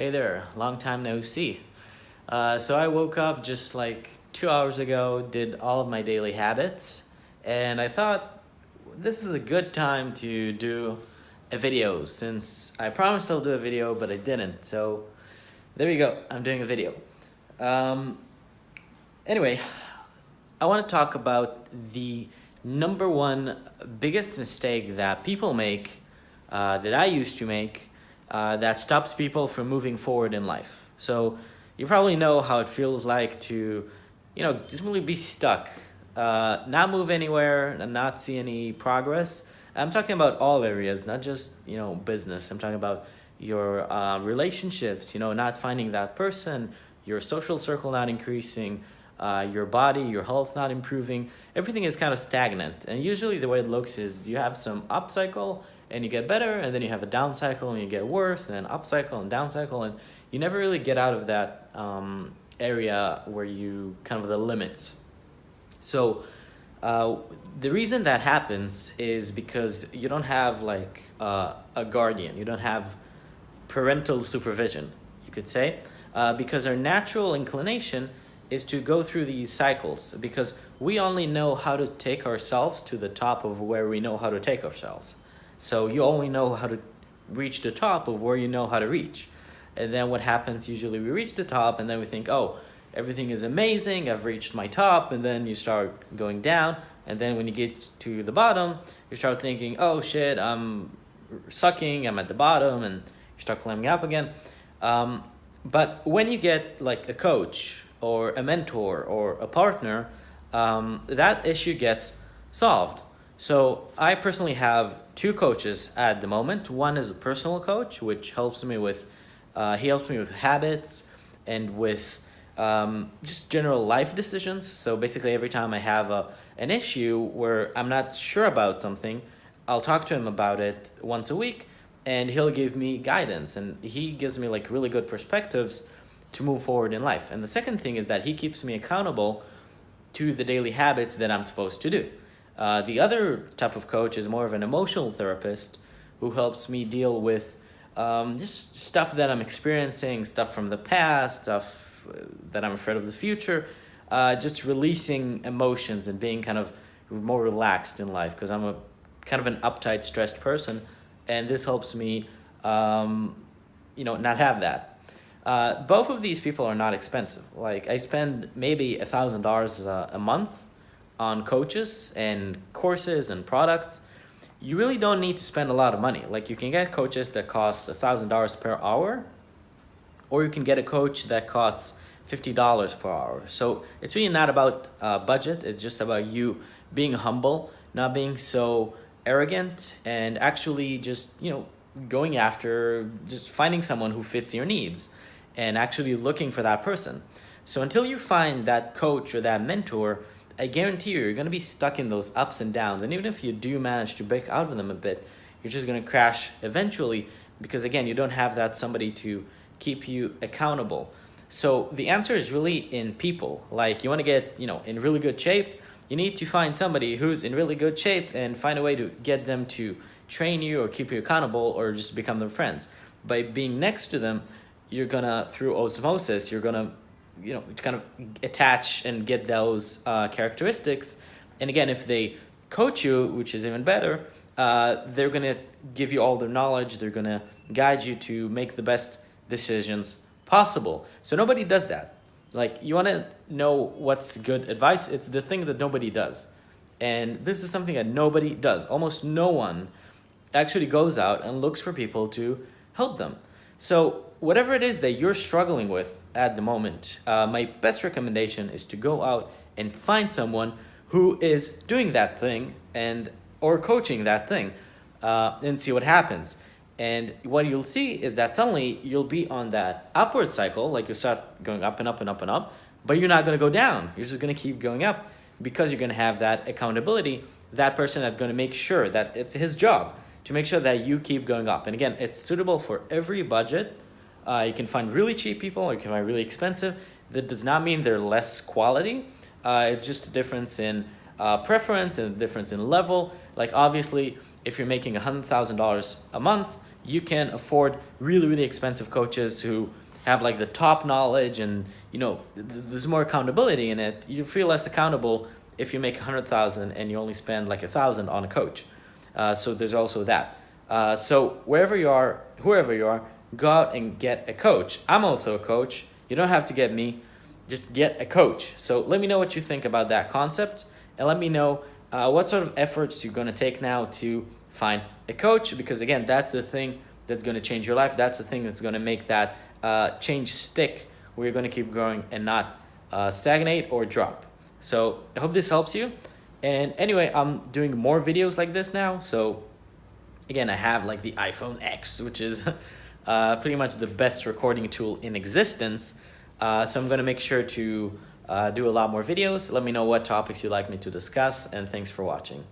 Hey there, long time no see. Uh, so I woke up just like two hours ago, did all of my daily habits, and I thought this is a good time to do a video since I promised I'll do a video, but I didn't. So there you go, I'm doing a video. Um, anyway, I want to talk about the number one biggest mistake that people make, uh, that I used to make, uh, that stops people from moving forward in life. So you probably know how it feels like to, you know, just really be stuck, uh, not move anywhere, and not see any progress. I'm talking about all areas, not just, you know, business. I'm talking about your uh, relationships, you know, not finding that person, your social circle not increasing, uh, your body, your health not improving. Everything is kind of stagnant. And usually the way it looks is you have some up cycle and you get better, and then you have a down cycle and you get worse, and then up cycle and down cycle, and you never really get out of that um, area where you kind of the limits. So uh, the reason that happens is because you don't have like uh, a guardian, you don't have parental supervision, you could say, uh, because our natural inclination is to go through these cycles because we only know how to take ourselves to the top of where we know how to take ourselves. So you only know how to reach the top of where you know how to reach. And then what happens, usually we reach the top and then we think, oh, everything is amazing, I've reached my top, and then you start going down. And then when you get to the bottom, you start thinking, oh shit, I'm sucking, I'm at the bottom, and you start climbing up again. Um, but when you get like a coach or a mentor or a partner, um, that issue gets solved. So I personally have two coaches at the moment. One is a personal coach, which helps me with, uh, he helps me with habits and with um, just general life decisions. So basically every time I have a, an issue where I'm not sure about something, I'll talk to him about it once a week and he'll give me guidance and he gives me like really good perspectives to move forward in life. And the second thing is that he keeps me accountable to the daily habits that I'm supposed to do. Uh, the other type of coach is more of an emotional therapist who helps me deal with um, just stuff that I'm experiencing, stuff from the past, stuff uh, that I'm afraid of the future, uh, just releasing emotions and being kind of more relaxed in life because I'm a kind of an uptight, stressed person, and this helps me, um, you know, not have that. Uh, both of these people are not expensive. Like I spend maybe a thousand dollars a month on coaches and courses and products. You really don't need to spend a lot of money. Like you can get coaches that cost a thousand dollars per hour, or you can get a coach that costs fifty dollars per hour. So it's really not about uh, budget. It's just about you being humble, not being so arrogant, and actually just you know going after just finding someone who fits your needs and actually looking for that person. So until you find that coach or that mentor, I guarantee you, you're going to be stuck in those ups and downs. And even if you do manage to break out of them a bit, you're just going to crash eventually because, again, you don't have that somebody to keep you accountable. So the answer is really in people. Like you want to get, you know, in really good shape, you need to find somebody who's in really good shape and find a way to get them to train you or keep you accountable or just become their friends. By being next to them, you're gonna through osmosis you're gonna you know to kind of attach and get those uh, characteristics. And again if they coach you which is even better uh, they're gonna give you all their knowledge. They're gonna guide you to make the best decisions possible. So nobody does that. Like you want to know what's good advice? It's the thing that nobody does. And this is something that nobody does. Almost no one actually goes out and looks for people to help them. So whatever it is that you're struggling with at the moment, uh, my best recommendation is to go out and find someone who is doing that thing and or coaching that thing uh, and see what happens. And what you'll see is that suddenly you'll be on that upward cycle, like you start going up and up and up and up, but you're not going to go down. You're just going to keep going up because you're going to have that accountability, that person that's going to make sure that it's his job to make sure that you keep going up. And again, it's suitable for every budget, uh, you can find really cheap people or you can find really expensive. That does not mean they're less quality. Uh, it's just a difference in uh, preference and a difference in level. Like obviously, if you're making $100,000 a month, you can afford really, really expensive coaches who have like the top knowledge and you know th there's more accountability in it. You feel less accountable if you make a hundred thousand and you only spend like a thousand on a coach. Uh, so there's also that. Uh, so wherever you are, whoever you are, go out and get a coach. I'm also a coach. You don't have to get me, just get a coach. So let me know what you think about that concept and let me know uh, what sort of efforts you're going to take now to find a coach because again, that's the thing that's going to change your life. That's the thing that's going to make that uh, change stick where you're going to keep growing and not uh, stagnate or drop. So I hope this helps you. And anyway, I'm doing more videos like this now. So again, I have like the iPhone X, which is uh, pretty much the best recording tool in existence. Uh, so I'm going to make sure to uh, do a lot more videos. Let me know what topics you'd like me to discuss and thanks for watching.